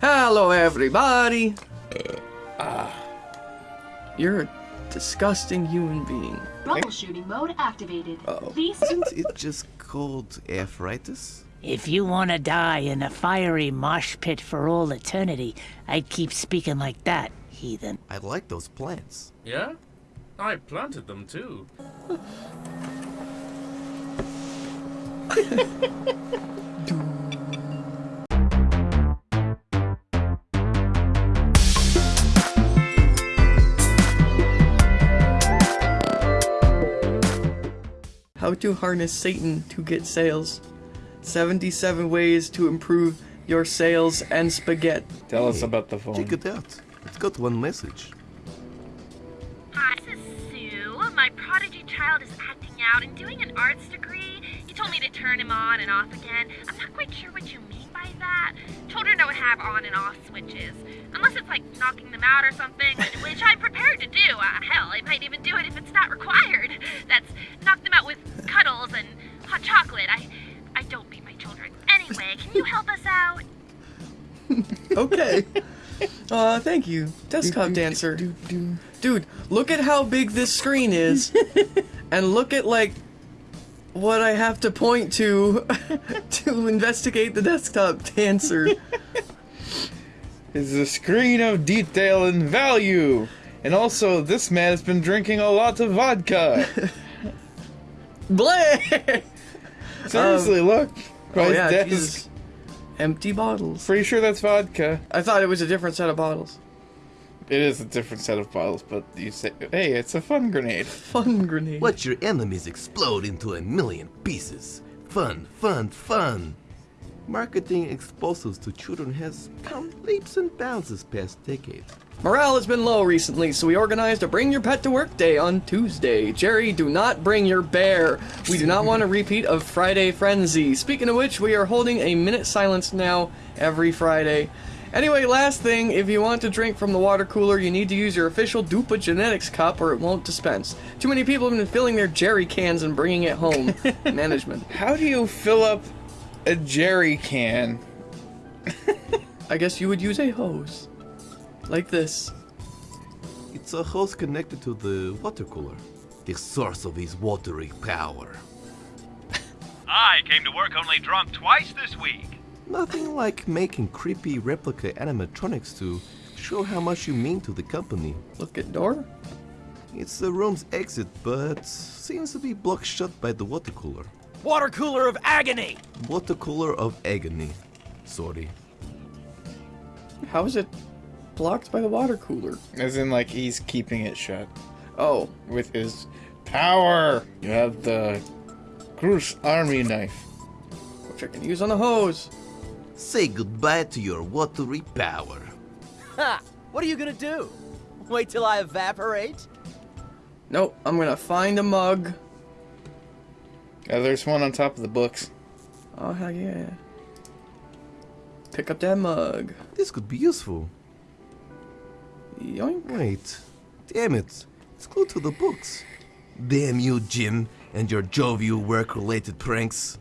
Hello, everybody. Eh, ah. You're a disgusting human being. Troubleshooting mode activated. Uh-oh. Please Isn't it just called arthritis? If you want to die in a fiery mosh pit for all eternity, I'd keep speaking like that, heathen. I like those plants. Yeah? I planted them too. How to harness Satan to get sales. 77 ways to improve your sales and spaghetti. Tell us about the phone. Check it out. It's got one message. Hi, this is Sue. My prodigy child is acting out and doing an arts degree. You told me to turn him on and off again. I'm not quite sure what you mean by that. Children don't have on and off switches. Unless it's like knocking them out or something, which I'm prepared to do. Uh, hell, I might even do it if it's not required. That's knock them out with cuddles and hot chocolate. I I don't beat my children. Anyway, can you help us out? Okay. Uh, thank you, desktop dancer. Dude, look at how big this screen is, and look at like what I have to point to to investigate the desktop dancer. It's a screen of detail and value. And also, this man has been drinking a lot of vodka. Bleh! Um, Seriously, look. Oh yeah, desk. Jesus. Empty bottles. Pretty sure that's vodka. I thought it was a different set of bottles. It is a different set of bottles, but you say, hey, it's a fun grenade. Fun grenade. Watch your enemies explode into a million pieces. Fun, fun, fun. Marketing explosives to children has come leaps and bounds this past decade. Morale has been low recently, so we organized a Bring Your Pet to Work Day on Tuesday. Jerry, do not bring your bear. We do not want a repeat of Friday Frenzy. Speaking of which, we are holding a minute silence now every Friday. Anyway, last thing, if you want to drink from the water cooler, you need to use your official Dupa Genetics cup or it won't dispense. Too many people have been filling their Jerry cans and bringing it home. Management. How do you fill up a jerry can? I guess you would use a hose. Like this. It's a hose connected to the water cooler, the source of his watery power. I came to work only drunk twice this week. Nothing like making creepy replica animatronics to show how much you mean to the company. Look at door. It's the room's exit, but seems to be blocked shut by the water cooler. Water cooler of agony. Water cooler of agony. Sorry. How is it blocked by the water cooler? As in, like, he's keeping it shut Oh, with his power. You have the Cruz Army knife. which I can use on the hose. Say goodbye to your watery power. Ha! What are you gonna do? Wait till I evaporate? Nope, I'm gonna find a mug. Uh, there's one on top of the books. Oh, hell yeah. Pick up that mug. This could be useful. Yoink. Wait. Damn it. It's glued to the books. Damn you, Jim, and your jovial work-related pranks.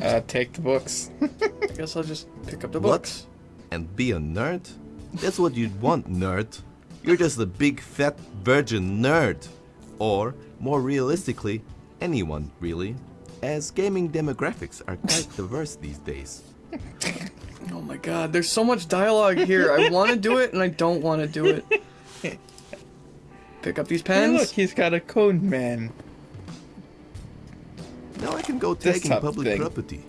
Uh, take the books. I guess I'll just pick up the What? books. And be a nerd? That's what you'd want, nerd. You're just a big fat virgin nerd. Or, more realistically, anyone, really. As gaming demographics are quite diverse these days. Oh my god, there's so much dialogue here. I want to do it and I don't want to do it. Pick up these Hey, pens. look, he's got a code man. Now I can go tagging Desktop public thing. property.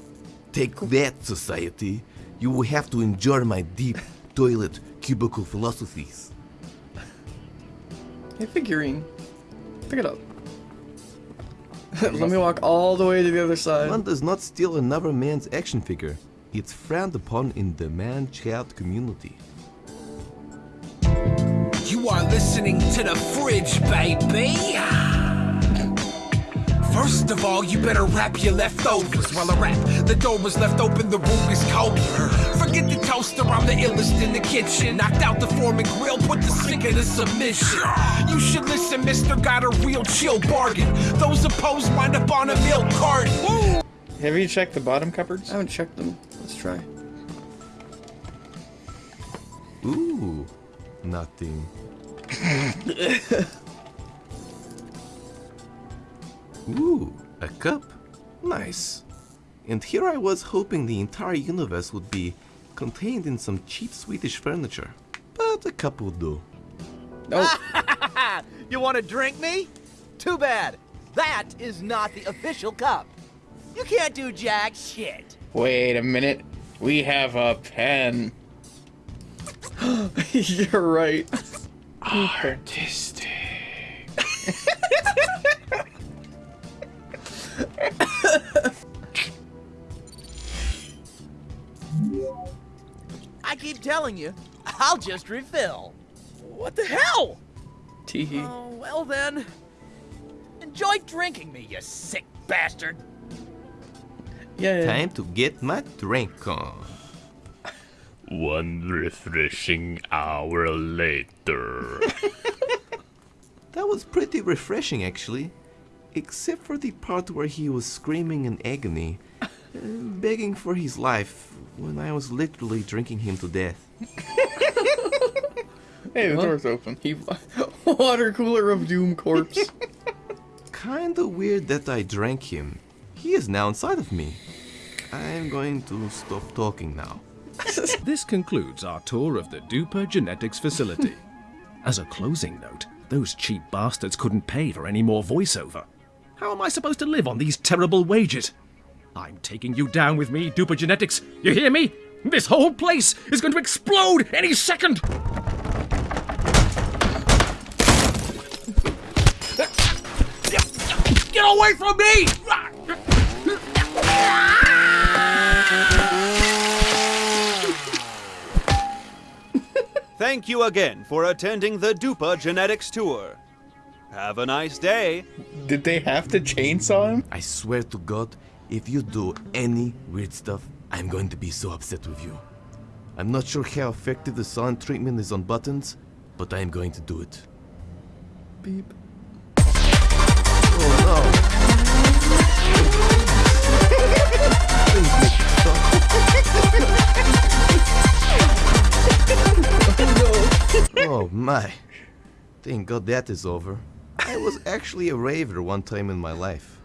Take that, society. You will have to endure my deep toilet cubicle philosophies. Hey, figurine. Pick it up. Let me walk all the way to the other side. One does not steal another man's action figure. It's frowned upon in the man-child community. You are listening to the fridge, baby. First of all, you better wrap your leftovers while I wrap. The door was left open, the room is cold. Forget toaster, I'm the illest in the kitchen. Knocked out the Foreman grill, put the sink into submission. You should listen, mister, got a real chill bargain. Those opposed wind up on a milk cart. Woo! Have you checked the bottom cupboards? I haven't checked them. Let's try. Ooh, nothing. Ooh, a cup. Nice. And here I was hoping the entire universe would be contained in some cheap Swedish furniture. But a cup will do. Nope. Oh. you want to drink me? Too bad. That is not the official cup. You can't do jack shit. Wait a minute. We have a pen. You're right. Artistic. Telling you, I'll just refill. What the hell? Teehee. Oh, well then. Enjoy drinking me, you sick bastard. Yeah. Time to get my drink on. One refreshing hour later. That was pretty refreshing, actually. Except for the part where he was screaming in agony, uh, begging for his life, when I was literally drinking him to death. Hey, the What? door's open. He water cooler of doom corpse. Kinda weird that I drank him. He is now inside of me. I'm going to stop talking now. This concludes our tour of the Dupa Genetics facility. As a closing note, those cheap bastards couldn't pay for any more voiceover. How am I supposed to live on these terrible wages? I'm taking you down with me, Dupa Genetics. You hear me? This whole place is going to explode any second! Get away from me! Thank you again for attending the Dupa Genetics Tour. Have a nice day. Did they have to chainsaw him? I swear to God, if you do any weird stuff, I'm going to be so upset with you. I'm not sure how effective the silent treatment is on buttons, but I'm going to do it. Beep. Oh no! Oh my. Thank God that is over. I was actually a raver one time in my life.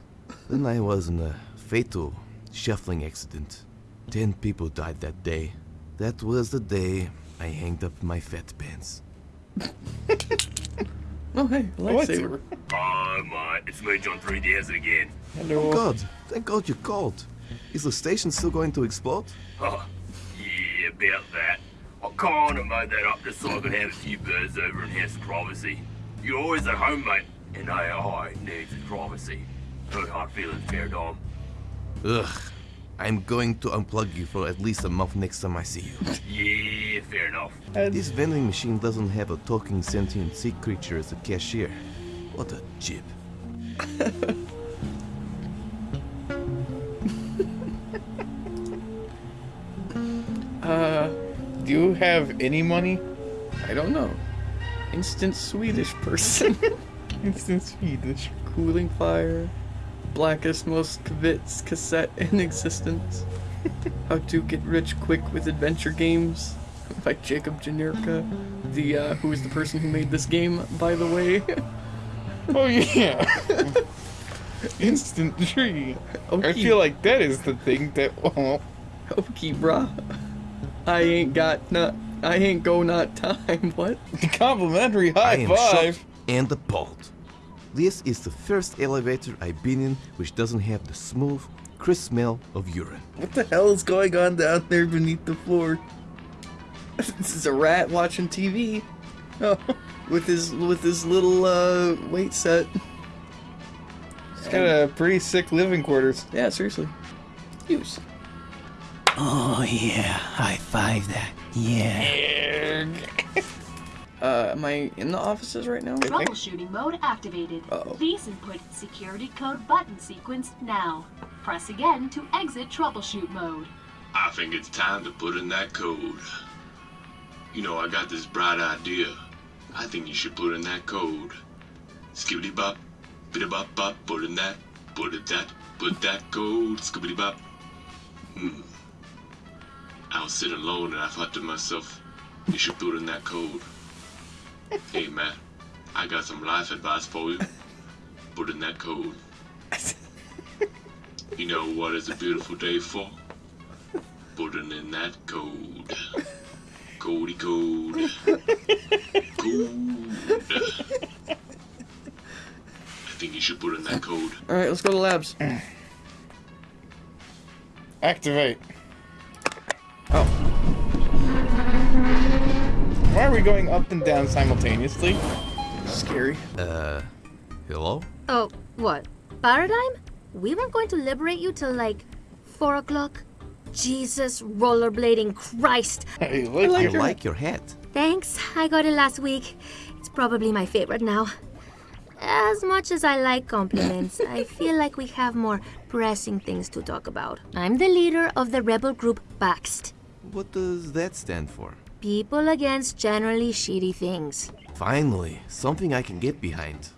Then I was in a fatal shuffling accident. Ten people died that day. That was the day I hanged up my fat pants. Oh hey, lightsaber. Oh, mate, it's me, John 3DS again. Hello. Oh God, thank God you called. Is the station still going to explode? Oh, yeah, about that. I kinda made that up just so I could have a few birds over and have some privacy. You're always at home, mate, and AI needs privacy. No hard feelings, fair dom. Ugh. I'm going to unplug you for at least a month next time I see you. Yeah, fair enough. This vending machine doesn't have a talking sentient sea creature as a cashier. What a chip. Uh, Do you have any money? I don't know. Instant Swedish person. Instant Swedish. Cooling fire. Blackest, most kavits cassette in existence. How to get rich quick with adventure games by Jacob Janerka. The uh, who is the person who made this game, by the way. Oh yeah. Instant tree. I feel like that is the thing that. Oh, Okay, bruh. I ain't got not. I ain't go not time. What? The complimentary I high am five. shocked and appalled. This is the first elevator I've been in which doesn't have the smooth, crisp smell of urine. What the hell is going on down there beneath the floor? this is a rat watching TV. Oh, with his with his little uh, weight set. It's got a pretty sick living quarters. Yeah, seriously. Use. Oh, yeah. High five that. Yeah. Uh, am I in the offices right now? Troubleshooting mode activated. Uh-oh. Please input security code button sequence now. Press again to exit troubleshoot mode. I think it's time to put in that code. You know, I got this bright idea. I think you should put in that code. Skibbity bop, biddy bop bop, put in that, put it that, put that code, skibbity bop. Hmm. I was sitting alone and I thought to myself, you should put in that code. Hey, Matt, I got some life advice for you. Put in that code. You know what is a beautiful day for? Putting in that code. Cody code. Code. I think you should put in that code. Alright, let's go to labs. Activate. Why are we going up and down simultaneously? Scary. Uh, hello? Oh, what? Paradigm? We weren't going to liberate you till like 4 o'clock? Jesus, rollerblading Christ! Hey, I like, your... hat. Thanks, I got it last week. It's probably my favorite now. As much as I like compliments, I feel like we have more pressing things to talk about. I'm the leader of the rebel group Baxt. What does that stand for? People against generally shitty things. Finally, something I can get behind.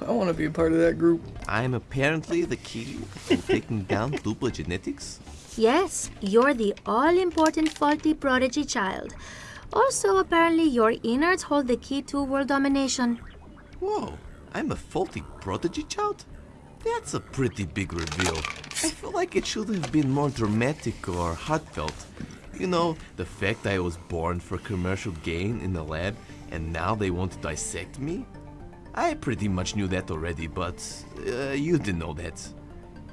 I want to be a part of that group. I'm apparently the key to taking down Dupa Genetics. Yes, you're the all-important faulty prodigy child. Also, apparently, your innards hold the key to world domination. Whoa, I'm a faulty prodigy child? That's a pretty big reveal. I feel like it should have been more dramatic or heartfelt. You know, the fact I was born for commercial gain in the lab and now they want to dissect me? I pretty much knew that already, but uh, you didn't know that.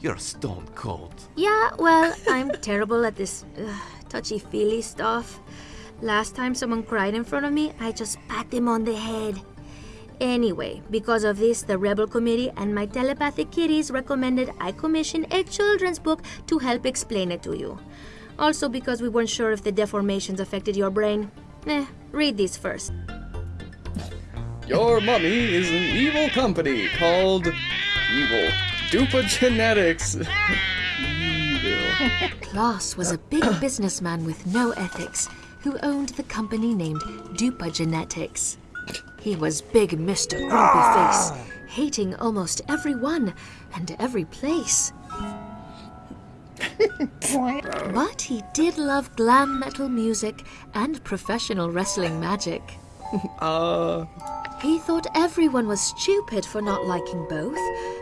You're stone cold. Yeah, well, I'm terrible at this uh, touchy-feely stuff. Last time someone cried in front of me, I just pat them on the head. Anyway, because of this, the Rebel Committee and my telepathic kitties recommended I commission a children's book to help explain it to you. Also because we weren't sure if the deformations affected your brain. Eh, read these first. Your mummy is an evil company called Evil Dupa Genetics. evil. Klaus was a big businessman with no ethics who owned the company named Dupa Genetics. He was big Mr. Grumpy Face, hating almost everyone and every place. but he did love glam metal music and professional wrestling magic. Uh. He thought everyone was stupid for not liking both.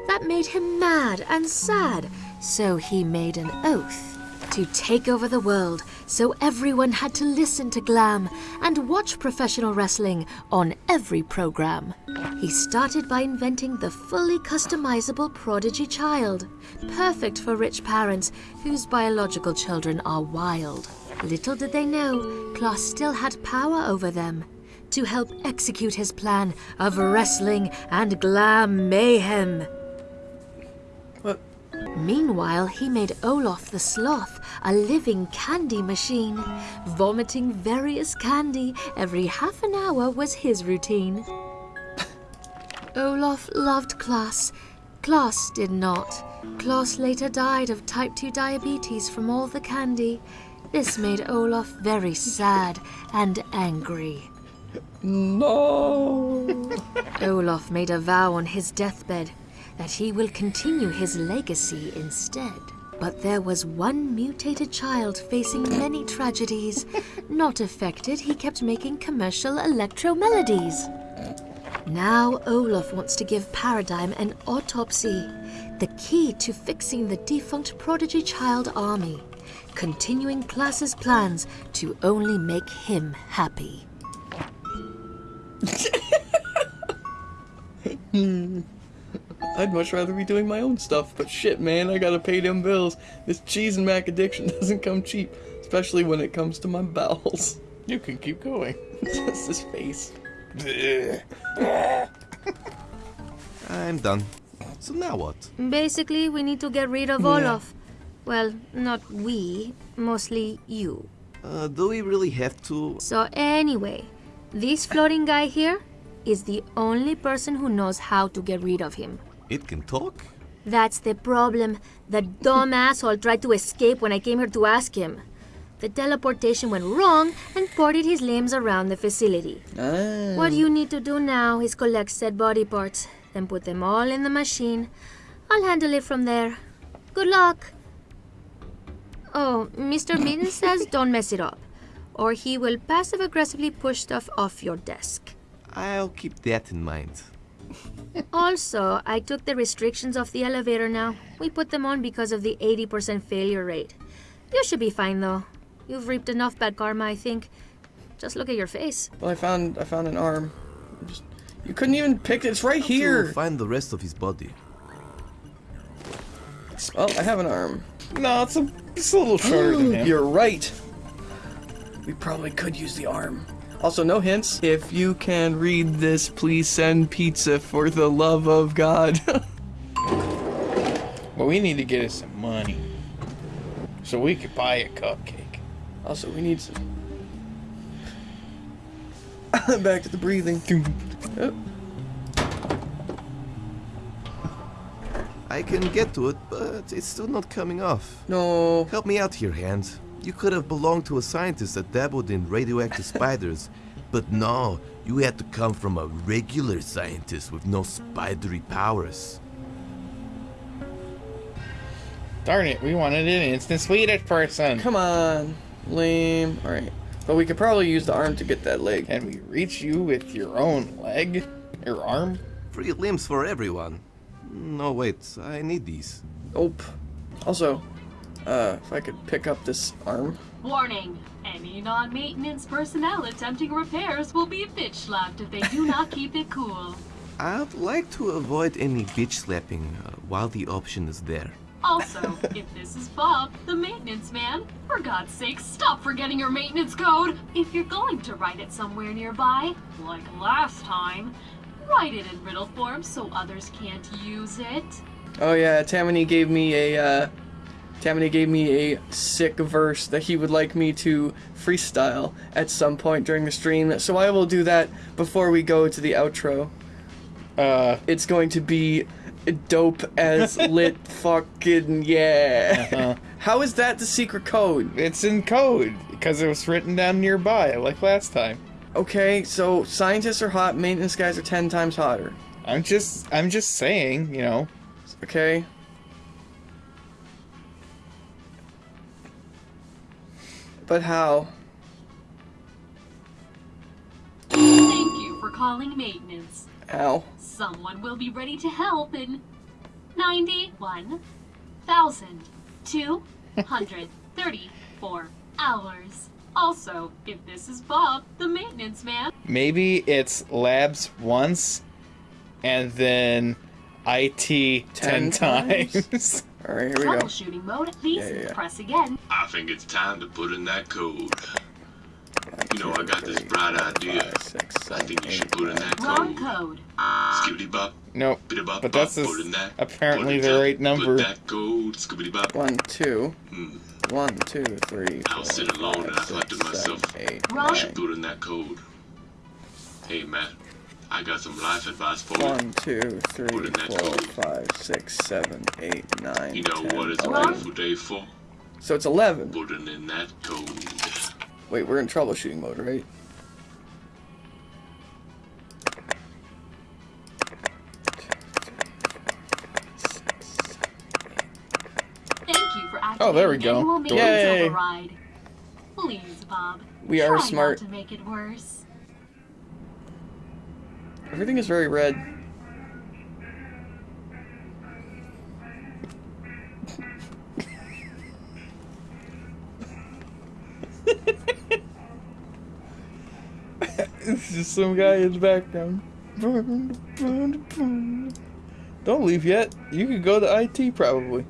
That made him mad and sad, so he made an oath to take over the world so everyone had to listen to glam and watch professional wrestling on every program. He started by inventing the fully customizable prodigy child, perfect for rich parents whose biological children are wild. Little did they know, Klaus still had power over them to help execute his plan of wrestling and glam mayhem. Meanwhile, he made Olaf the Sloth a living candy machine. Vomiting various candy every half an hour was his routine. Olaf loved Klaus. Klaus did not. Klaus later died of type 2 diabetes from all the candy. This made Olaf very sad and angry. No! Olaf made a vow on his deathbed that he will continue his legacy instead. But there was one mutated child facing many tragedies. Not affected, he kept making commercial electro melodies. Now Olaf wants to give Paradigm an autopsy, the key to fixing the defunct prodigy child army, continuing Klaus's plans to only make him happy. Hmm. I'd much rather be doing my own stuff, but shit, man, I gotta pay them bills. This cheese and mac addiction doesn't come cheap, especially when it comes to my bowels. You can keep going. Just his face. I'm done. So now what? Basically, we need to get rid of Yeah. Olaf. Well, not we, mostly you. Uh, do we really have to? So anyway, this floating guy here is the only person who knows how to get rid of him. It can talk? That's the problem. The dumb asshole tried to escape when I came here to ask him. The teleportation went wrong and ported his limbs around the facility. Ah. What you need to do now is collect said body parts, then put them all in the machine. I'll handle it from there. Good luck. Oh, Mr. Mitten says don't mess it up. or he will passive aggressively push stuff off your desk. I'll keep that in mind. Also, I took the restrictions off the elevator now. We put them on because of the 80% failure rate. You should be fine though. You've reaped enough bad karma, I think. Just look at your face. Well, I found I found an arm. Just, you couldn't even pick it. It's right here. To find the rest of his body. Oh, I have an arm. No, it's a, it's a little shorter than him. You're right. We probably could use the arm. Also, no hints. If you can read this, please send pizza for the love of God. well, we need to get us some money. So we could buy a cupcake. Also, we need some... Back to the breathing. Oh. I can get to it, but it's still not coming off. No. Help me out here, Hans. You could have belonged to a scientist that dabbled in radioactive spiders, but no, you had to come from a regular scientist with no spidery powers. Darn it, we wanted an instant Swedish person. Come on. Lame. Alright. But we could probably use the arm to get that leg. Can we reach you with your own leg? Your arm? Free limbs for everyone. No, wait, I need these. Nope. Also, uh, if I could pick up this arm. Warning! Any non-maintenance personnel attempting repairs will be bitch slapped if they do not keep it cool. I'd like to avoid any bitch slapping uh, while the option is there. Also, if this is Bob, the maintenance man, for God's sake, stop forgetting your maintenance code! If you're going to write it somewhere nearby, like last time, write it in riddle form so others can't use it. Oh yeah, Tammany gave me a, uh, Tammany gave me a sick verse that he would like me to freestyle at some point during the stream, so I will do that before we go to the outro. Uh, it's going to be dope as lit fucking yeah. Uh-huh. How is that the secret code? It's in code because it was written down nearby, like last time. Okay, so scientists are hot, maintenance guys are ten times hotter. I'm just, I'm just saying, you know. Okay. But how? Thank you for calling maintenance. Ow. Someone will be ready to help in 91,234 hours. Also, if this is Bob, the maintenance man, Maybe it's labs once, and then IT ten, Ten times? times. Alright, here we go. troubleshooting mode, please Yeah, yeah, yeah. press again. I think it's time to put in that code. You know, I got this bright idea. I think you should put in that code. Wrong code. code. Skibbity bop. Nope. Biddy bop But that's bop, just that. apparently the right number. Put that code. Skibbity bop. One, two. Hmm. One, two, three, I was sitting alone and I thought to myself, eight, I should put in that code. Hey, Matt, I got some life advice for you. One, two, three, four, five, six, seven, eight, nine, You know 10, what it's a 11. beautiful day for? So it's 11. Putting in that code. Wait, we're in troubleshooting mode, right? Thank you for Oh, there we go. Yay. override. Please, Bob. We are smart. Not to make it worse. Everything is very red. it's just some guy in the background. Don't leave yet. You could go to IT probably.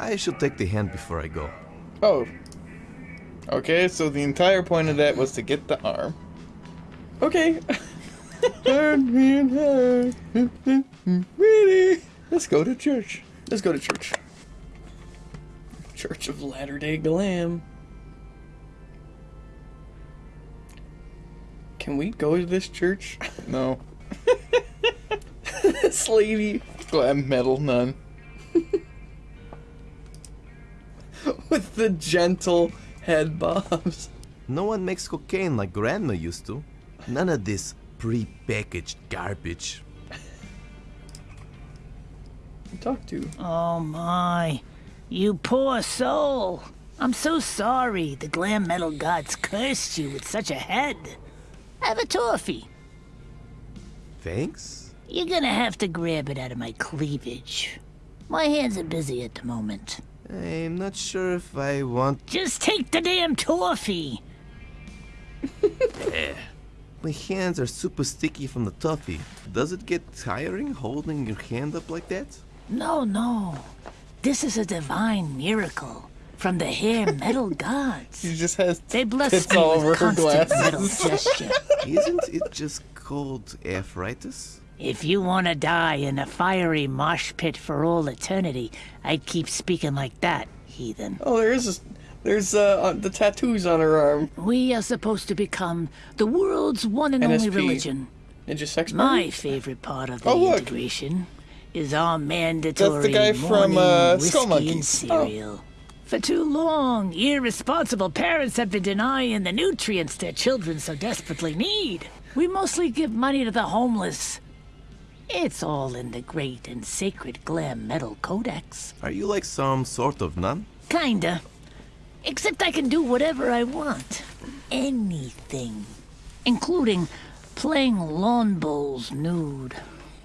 I should take the hand before I go. Oh. Okay, so the entire point of that was to get the arm. Okay. Turn me in half. Really? Let's go to church. Let's go to church. Church of Latter Day Glam. Can we go to this church? No. Slavey. Glam metal nun. With the gentle head bobs. No one makes cocaine like Grandma used to. None of this pre-packaged garbage. Talk to. Oh my. You poor soul. I'm so sorry the glam metal gods cursed you with such a head. Have a toffee. Thanks? You're gonna have to grab it out of my cleavage. My hands are busy at the moment. I'm not sure if I want. Just take the damn toffee. Eh. My hands are super sticky from the toffee. Does it get tiring holding your hand up like that? No, no. This is a divine miracle from the hair metal gods. She just has They bless tits me all with over her constant metal gesture. Isn't it just called arthritis? If you want to die in a fiery mosh pit for all eternity, I'd keep speaking like that, heathen. Oh, there is. A, there's uh, the tattoos on her arm. We are supposed to become the world's one and only religion. Ninja sex My favorite part of the Oh, integration is our mandatory guy from, morning uh, whiskey and cereal. For too long, irresponsible parents have been denying the nutrients their children so desperately need. We mostly give money to the homeless. It's all in the great and sacred glam metal codex. Are you like some sort of nun? Kinda. Except I can do whatever I want. Anything. Including playing lawn bowls nude.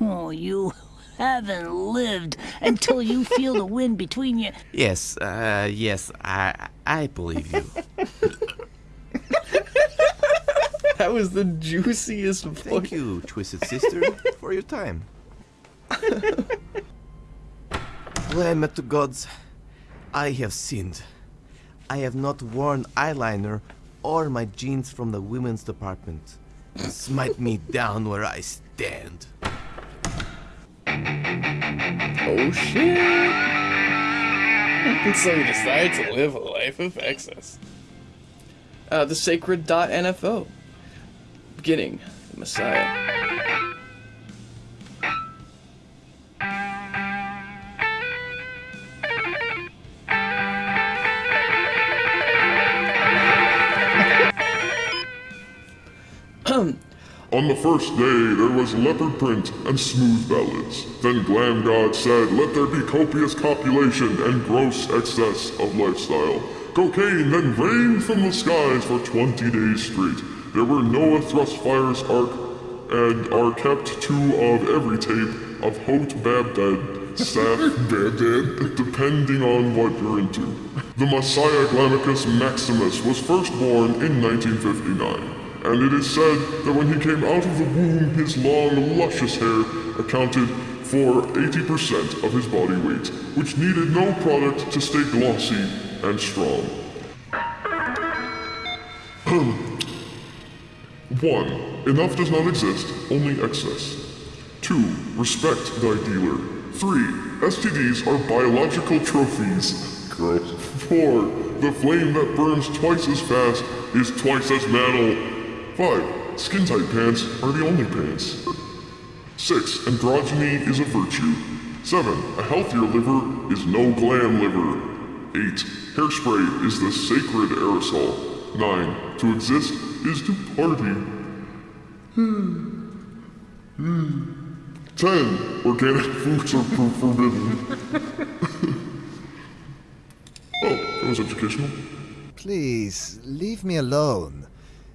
Oh, you haven't lived until you feel the wind between you. Yes, uh, yes, I, I believe you. That was the juiciest voice. Thank you, Twisted Sister, for your time. Glam to gods, I have sinned. I have not worn eyeliner or my jeans from the women's department. Smite me down where I stand. Oh shit! so he decides to live a life of excess. Uh, the sacred.nfo. Beginning. The Messiah. On the first day, there was leopard print and smooth ballads. Then Glam God said, Let there be copious copulation and gross excess of lifestyle. Cocaine then rained from the skies for 20 days straight. There were Noah thrust fires arc and are kept two of every tape of Hot Babdad, Saf Babdad, depending on what you're into. The Messiah Glamicus Maximus was first born in 1959 and it is said that when he came out of the womb, his long, luscious hair accounted for 80% of his body weight, which needed no product to stay glossy and strong. 1. Enough does not exist, only excess. 2. Respect thy dealer. 3. STDs are biological trophies. Gross. 4. The flame that burns twice as fast is twice as metal. 5. Skin tight pants are the only pants. 6. Androgyny is a virtue. 7. A healthier liver is no glam liver. 8. Hairspray is the sacred aerosol. 9. To exist is to party. 10. Organic foods are for- forbidden. oh, that was educational. Please, leave me alone.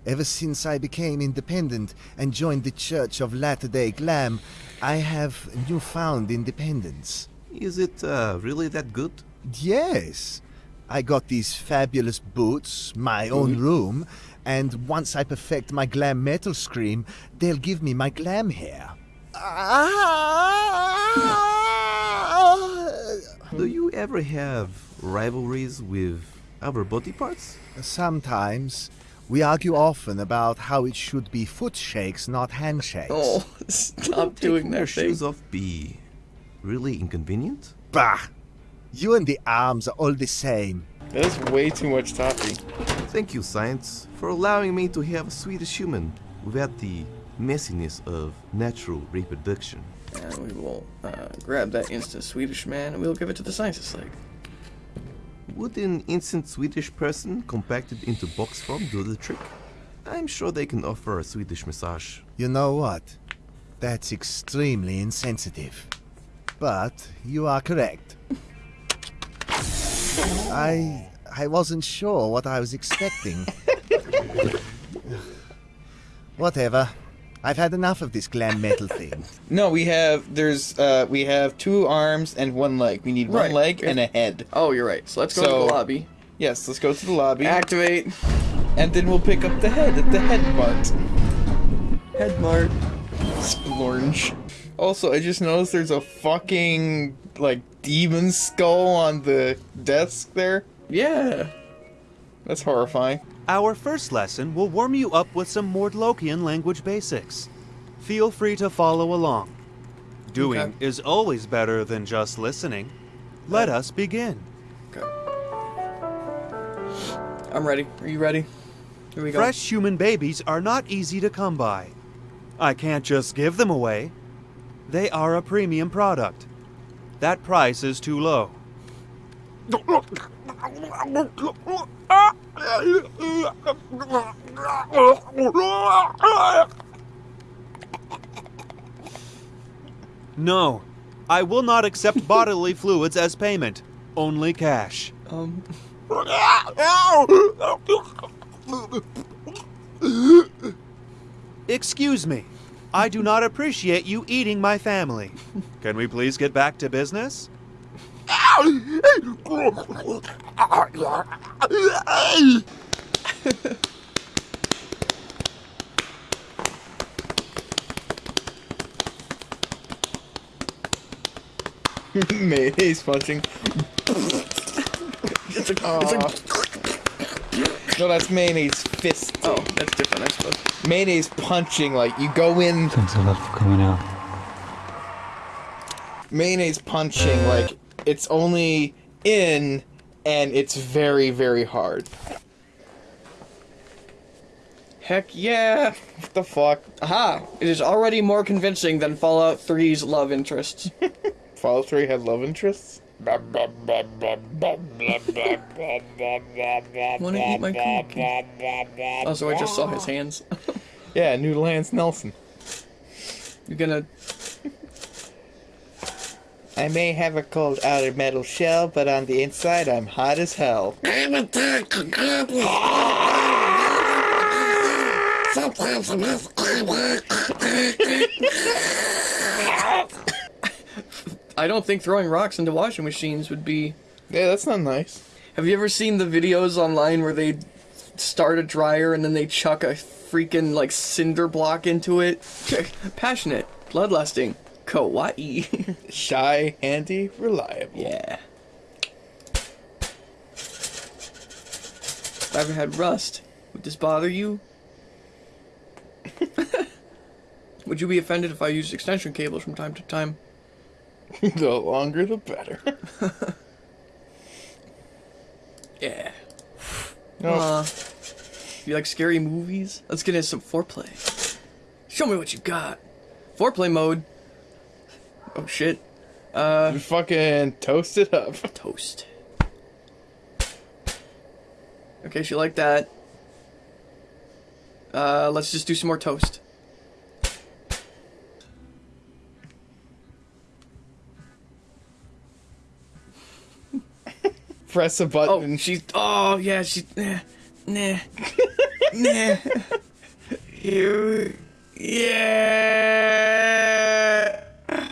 Ever since I became independent and joined the Church of Latter day Glam, I have newfound independence. Is it uh, really that good? Yes. I got these fabulous boots, my own mm-hmm. room, and once I perfect my glam metal scream, they'll give me my glam hair. Ah! Do you ever have rivalries with other body parts? Sometimes. We argue often about how it should be foot shakes, not handshakes. Oh, stop doing that thing. shoes off be really inconvenient? Bah! You and the arms are all the same. That's way too much toffee. Thank you, science, for allowing me to have a Swedish human without the messiness of natural reproduction. And we will uh, grab that instant Swedish man and we'll give it to the scientist like. Would an instant Swedish person compacted into box form do the trick? I'm sure they can offer a Swedish massage. You know what? That's extremely insensitive. But you are correct. I I wasn't sure what I was expecting. Whatever. I've had enough of this glam metal thing. No, we have there's uh we have two arms and one leg. We need one Right. leg and a head. Oh, you're right. So let's go to the lobby. Yes, let's go to the lobby. Activate. And then we'll pick up the head at the head mart. Head mart. Splorge. Also, I just noticed there's a fucking like demon skull on the desk there. Yeah. That's horrifying. Our first lesson will warm you up with some Mordlokian language basics. Feel free to follow along. Doing Okay. is always better than just listening. Let us begin. Okay. I'm ready. Are you ready? Here we go. Fresh human babies are not easy to come by. I can't just give them away. They are a premium product. That price is too low. No, I will not accept bodily fluids as payment. Only cash. Um. Excuse me. I do not appreciate you eating my family. Can we please get back to business? Mayonnaise punching. It's a, No, that's mayonnaise fist. Oh, that's different, I suppose. Mayonnaise punching, like you go in. Thanks a lot for coming out. Mayonnaise punching, like it's only in, and it's very, very hard. Heck yeah! What the fuck? Aha! It is already more convincing than Fallout 3's love interests. Fallout 3 had love interests? Wanna eat my cookie? Oh, so I just saw his hands. Yeah, New Lance Nelson. You're gonna. I may have a cold outer metal shell, but on the inside I'm hot as hell. I'm a dark goblin. Sometimes I must I don't think throwing rocks into washing machines would be. Yeah, that's not nice. Have you ever seen the videos online where they start a dryer and then they chuck a freaking like cinder block into it? Passionate, bloodlusting, kawaii. Shy, handy, reliable. Yeah. If I Ever had rust? Would this bother you? Would you be offended if I used extension cables from time to time? the longer the better. Yeah. No. Uh, you like scary movies? Let's get into some foreplay. Show me what you got. Foreplay mode. Oh shit. Uh. fucking toast it up. Toast. Okay, she liked that. Uh, let's just do some more toast. Press a button. Oh, she's. Oh, yeah, she. Nah. Nah. nah. You. Yeah. Um,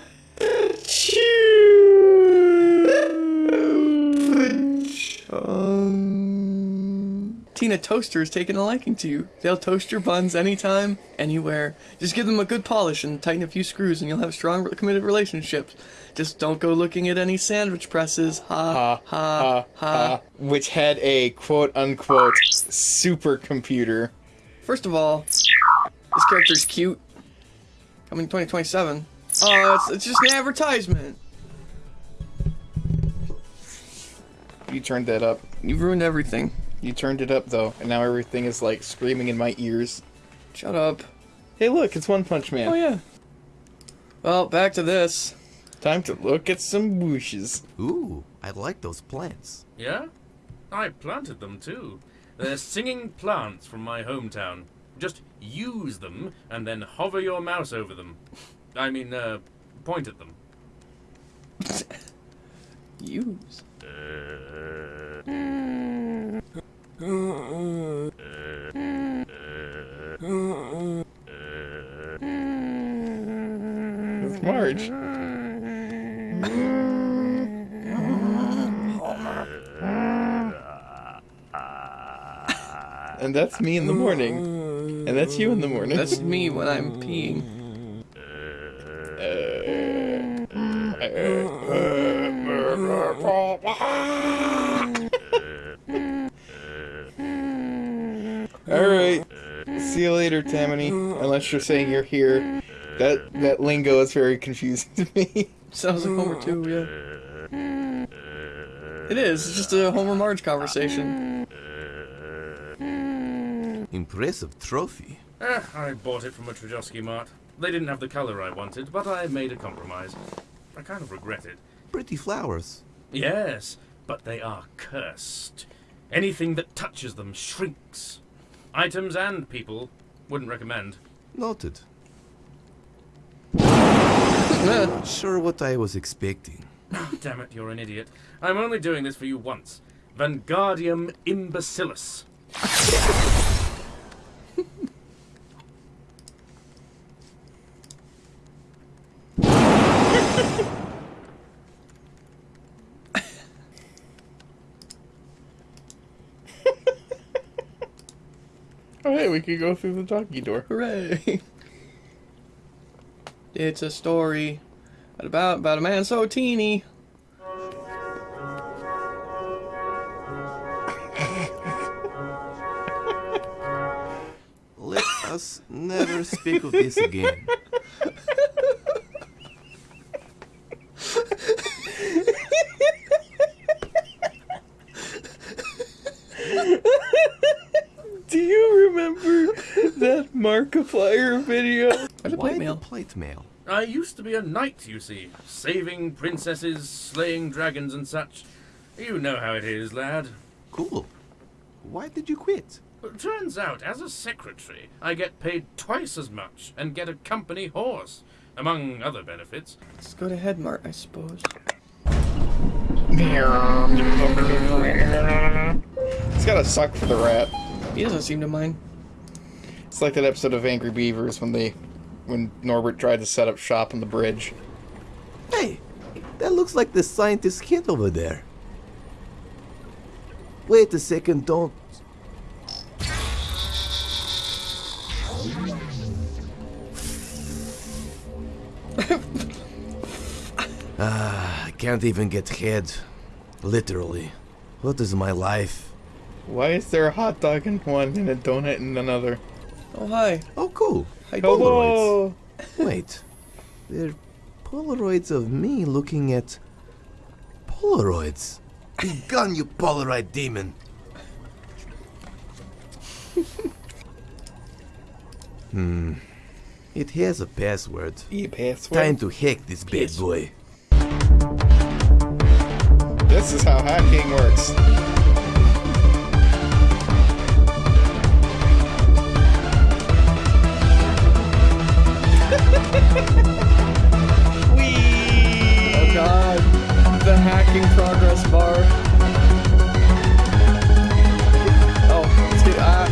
Tina Toaster is taking a liking to you. They'll toast your buns anytime, anywhere. Just give them a good polish and tighten a few screws, and you'll have strong, committed relationships. Just don't go looking at any sandwich presses. Ha ha ha. ha, ha. which had a quote unquote supercomputer. First of all, this character's cute. Coming 2027. Oh, it's, it's just an advertisement. You turned that up. You ruined everything. You turned it up though, and now everything is like screaming in my ears. Shut up. Hey, look, it's One Punch Man. Oh yeah. Well, back to this. Time to look at some whooshes. Ooh, I like those plants. Yeah? I planted them too. They're singing plants from my hometown. Just use them and then hover your mouse over them. I mean, uh, point at them. Use. It's Marge. And that's me in the morning. And that's you in the morning. That's me when I'm peeing. Alright. See you later, Tammany. Unless you're saying you're here. That that lingo is very confusing to me. Sounds like Homer too, yeah. It is. It's just a Homer Marge conversation. Impressive trophy. Eh, I bought it from a Trajowski mart. They didn't have the color I wanted, but I made a compromise. I kind of regret it. Pretty flowers. Yes, but they are cursed. Anything that touches them shrinks. Items and people. Wouldn't recommend. Noted. sure what I was expecting. Ah, damn it, you're an idiot. I'm only doing this for you once. Vanguardium imbecillus. we could go through the doggy door. Hooray! It's a story about about a man so teeny. Let us never speak of this again. Do you remember that Markiplier video? Why the plate mail? I used to be a knight, you see, saving princesses, slaying dragons and such. You know how it is, lad. Cool. Why did you quit? Turns out, as a secretary, I get paid twice as much and get a company horse, among other benefits. Let's go to Headmart, I suppose. It's gotta suck for the rat. He doesn't seem to mind. It's like that episode of Angry Beavers when they when Norbert tried to set up shop on the bridge. Hey, that looks like the scientist kid over there. Wait a second, don't. Ah, I can't even get head. Literally. What is my life? Why is there a hot dog in one and a donut in another? Oh hi. Oh cool. Hi, Hello. Wait. They're Polaroids of me looking at Polaroids. Be gone, you Polaroid demon. hmm. It has a password. E password. Time to hack this bad boy. This is how hacking works. The hacking progress bar. Oh, let's ah.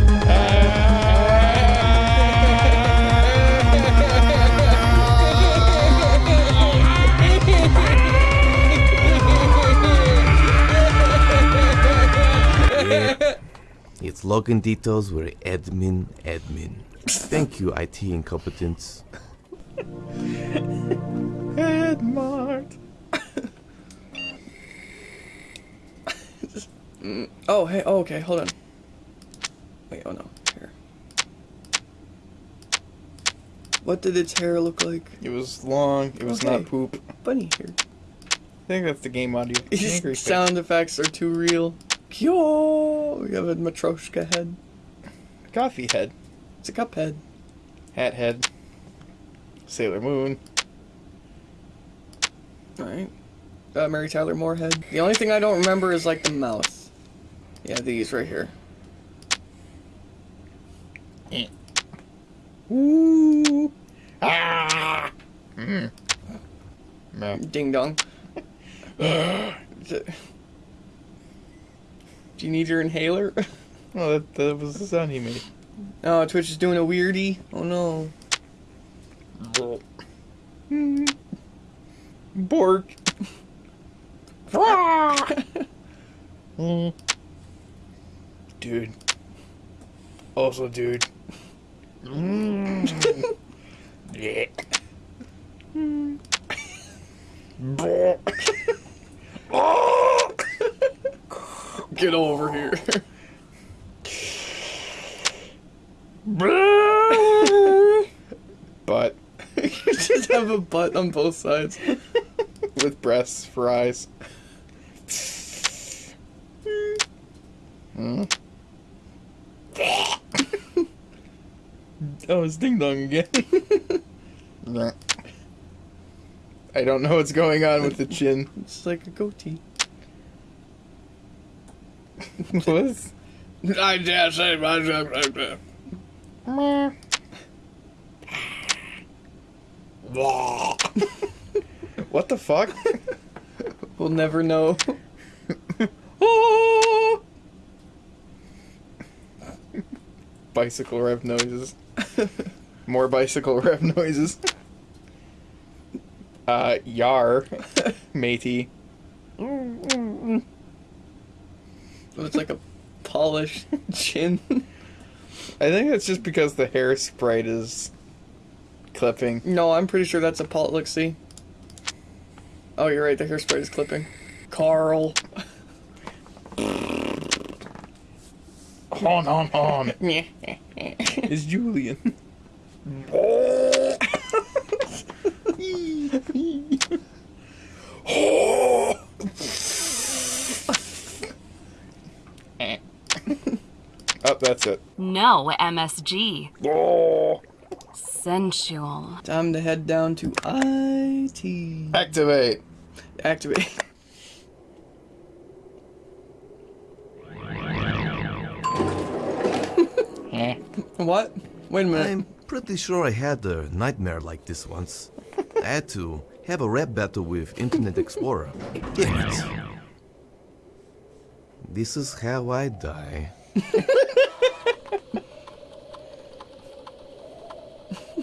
Its login details were admin admin. Thank you, IT incompetence. Headmart. Mm, oh, hey, oh, okay, hold on. Wait, oh no, here. What did its hair look like? It was long. It was Okay. not poop. Bunny hair. I think that's the game audio. Sound effects are too real. Kyo! We have a Matroshka head. Coffee head. It's a cup head. Hat head. Sailor Moon. Alright. Uh, Mary Tyler Moore head. The only thing I don't remember is like the mouth. Yeah, these right here. Ooh. Ah. Mm. Ding dong. Do you need your inhaler? Oh, that, that was the sound he made. Oh, Twitch is doing a weirdie. Oh no. Bork. Mm. Dude. Also, dude. Mm. yeah. Get over here. Butt. you just have a butt on both sides. With breasts for eyes. Hmm. Oh, it's ding dong again. I don't know what's going on with the chin. It's like a goatee. what? I dare say myself like that. what the fuck? We'll never know. Bicycle rev noises. More bicycle rev noises. Uh, yar, matey. So it's like a polished chin. I think that's just because the hair sprite is clipping. No, I'm pretty sure that's a. Look, see. Oh, you're right. The hairspray is clipping. Carl. On, on, on. it's Julian. Oh, that's it. No MSG. Oh. Sensual. Time to head down to IT. Activate. Activate. what? Wait a minute. I'm pretty sure I had a nightmare like this once. I had to have a rap battle with Internet Explorer. Damn it. This is how I die.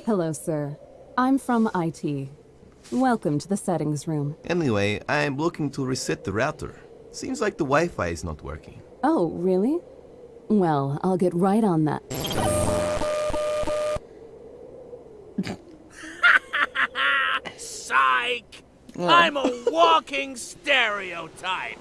Hello, sir. I'm from IT. Welcome to the settings room. Anyway, I'm looking to reset the router. Seems like the Wi-Fi is not working. Oh, really? Well, I'll get right on that. I'm a walking stereotype.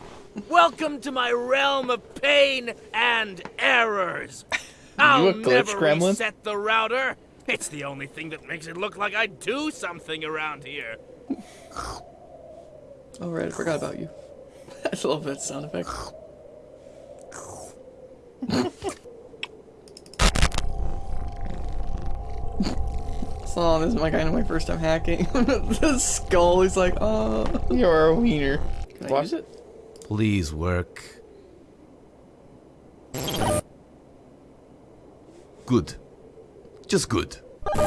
Welcome to my realm of pain and errors. I'll never Kremlin? reset the router. It's the only thing that makes it look like I do something around here. Oh, right. I forgot about you. I love that sound effect. So this is my kind of my first time hacking. the skull is like, oh. You're a wiener. Can I use it? Please work. Good. Just good.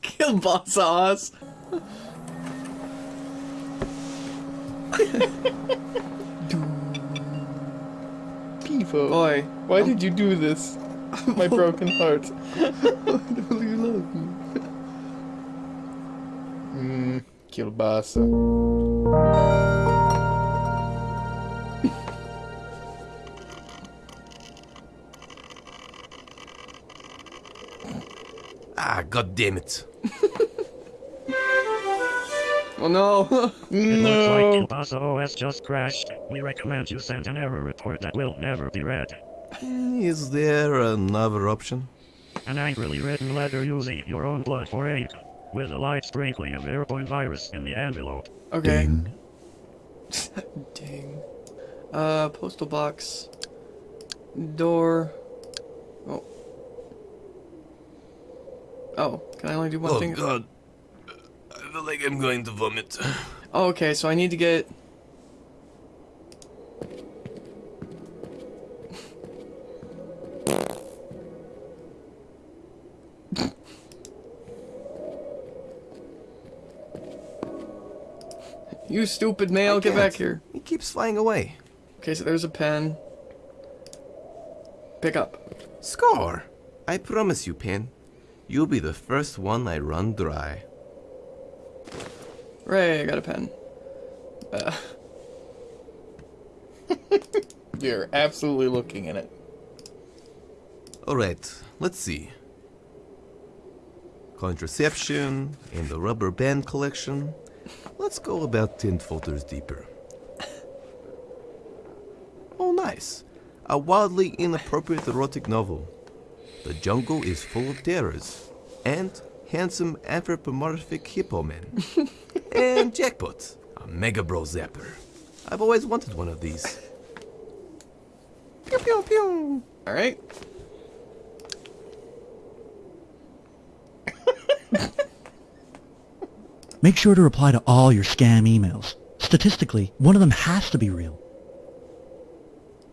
Kill boss ass. Pivo. Boy. Why did you do this? My broken heart. do you love me? Mmm, kielbasa. Ah, god damn it. Oh no. It looks like Kielbasa OS just crashed. We recommend you send an error report that will never be read. Is there another option? An angrily written letter using your own blood for ink, with a light sprinkling of airborne virus in the envelope. Okay. Ding. Uh, postal box. Door. Oh. Oh, can I only do one oh thing? Oh, God. I feel like I'm going to vomit. Oh, okay, so I need to get. You stupid male, get back here. He keeps flying away. Okay, so there's a pen. Pick up. Score! I promise you, Pen. You'll be the first one I run dry. Ray, I got a pen. Uh, You're absolutely looking in it. Alright, let's see. Contraception and the rubber band collection. Let's go about 10 folders deeper. Oh, nice. A wildly inappropriate erotic novel. The jungle is full of terrors. And handsome anthropomorphic hippo men. and jackpot. A Mega Bro Zapper. I've always wanted one of these. Pew pew pew. Alright. Make sure to reply to all your scam emails. Statistically, one of them has to be real.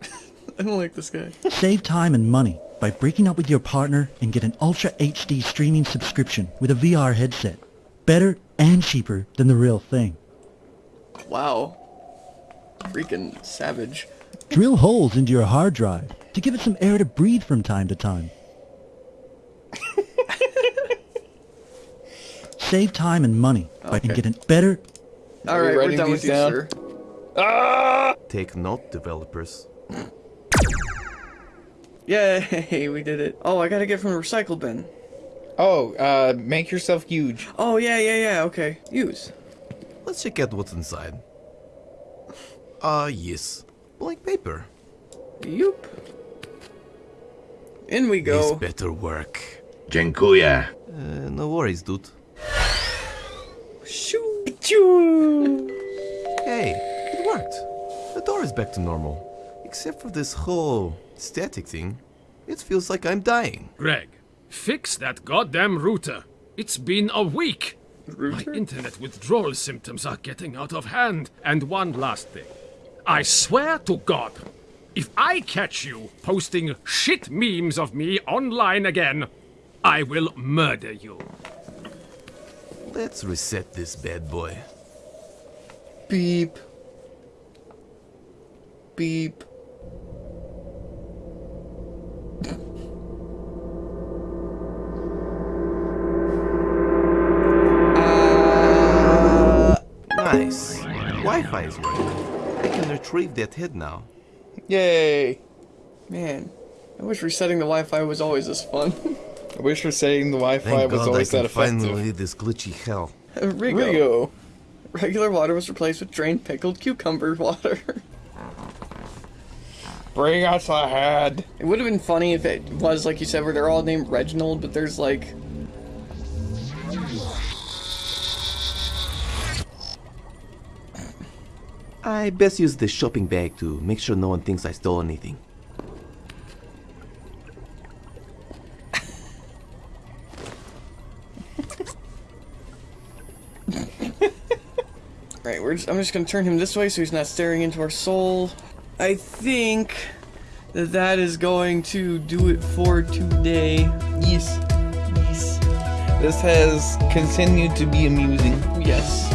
I don't like this guy. Save time and money by breaking up with your partner and get an Ultra HD streaming subscription with a VR headset. Better and cheaper than the real thing. Wow. Freaking savage. Drill holes into your hard drive to give it some air to breathe from time to time. Save time and money by Okay. getting better. Alright, we're writing done with these you, down? sir. Ah! Take note, developers. Yay, we did it. Oh, I gotta get from the recycle bin. Oh, uh, make yourself huge. Oh, yeah, yeah, yeah, okay. Use. Let's check out what's inside. Ah, yes. Blank paper. Yoop. In we go. This better work. Dziękuję. Uh, no worries, dude. Shoo. Hey, it worked. The door is back to normal. Except for this whole static thing. It feels like I'm dying. Greg, fix that goddamn router. It's been a week. My internet withdrawal symptoms are getting out of hand. And one last thing. I swear to God, if I catch you posting shit memes of me online again, I will murder you. Let's reset this bad boy. Beep. Beep. Uh, nice. Wi-Fi is working. I can retrieve that head now. Yay! Man, I wish resetting the Wi-Fi was always this fun. I wish resetting the Wi-Fi Thank was God I always can that effective. finally leave this glitchy hell. Uh, Rigo. Rigo. Regular water was replaced with drained pickled cucumber water. Bring us a head. It would have been funny if it was like you said, where they're all named Reginald, but there's like I best use the shopping bag to make sure no one thinks I stole anything. I'm just gonna turn him this way so he's not staring into our soul. I think that that is going to do it for today. Yes. Yes. This has continued to be amusing. Yes.